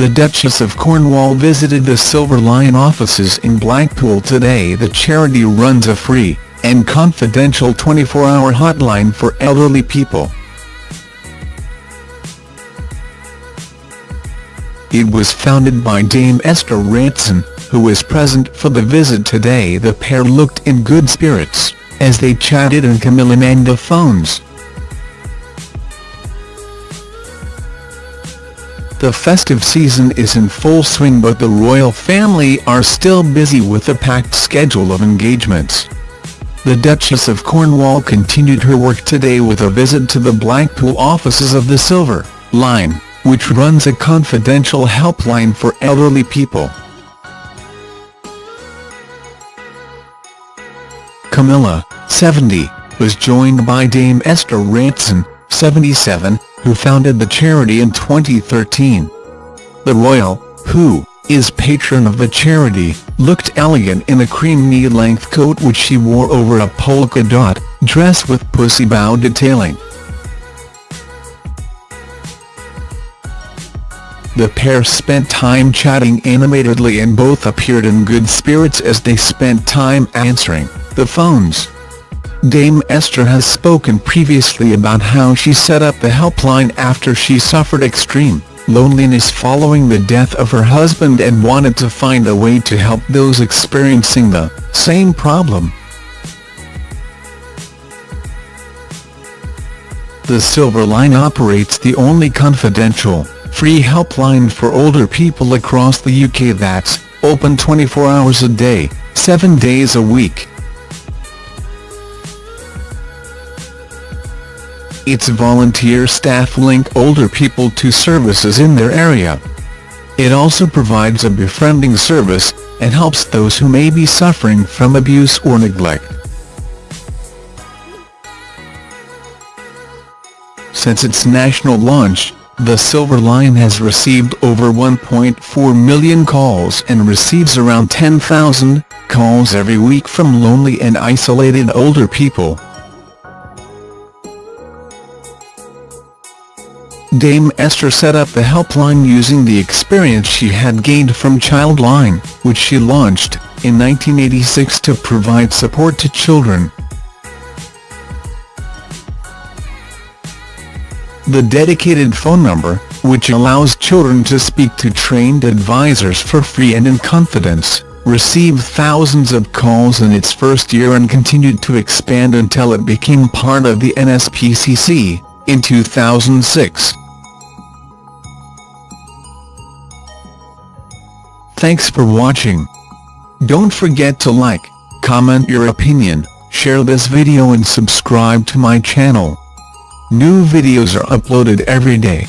The Duchess of Cornwall visited the Silver Line offices in Blackpool today. The charity runs a free and confidential 24-hour hotline for elderly people. It was founded by Dame Esther Rantzen, who was present for the visit today. The pair looked in good spirits, as they chatted on Camilla and the phones. The festive season is in full swing but the royal family are still busy with a packed schedule of engagements. The Duchess of Cornwall continued her work today with a visit to the Blackpool offices of the Silver Line, which runs a confidential helpline for elderly people. Camilla, 70, was joined by Dame Esther Rantzen, 77, who founded the charity in 2013. The royal, who is patron of the charity, looked elegant in a cream knee-length coat which she wore over a polka dot dress with pussy bow detailing. The pair spent time chatting animatedly and both appeared in good spirits as they spent time answering the phones. Dame Esther has spoken previously about how she set up the helpline after she suffered extreme loneliness following the death of her husband and wanted to find a way to help those experiencing the same problem. The Silver Line operates the only confidential, free helpline for older people across the UK that's open 24 hours a day, 7 days a week. Its volunteer staff link older people to services in their area. It also provides a befriending service, and helps those who may be suffering from abuse or neglect. Since its national launch, the Silver Line has received over 1.4 million calls and receives around 10,000 calls every week from lonely and isolated older people. Dame Esther set up the helpline using the experience she had gained from Childline, which she launched in 1986 to provide support to children. The dedicated phone number, which allows children to speak to trained advisors for free and in confidence, received thousands of calls in its first year and continued to expand until it became part of the NSPCC in 2006. Thanks for watching. Don't forget to like, comment your opinion, share this video and subscribe to my channel. New videos are uploaded every day.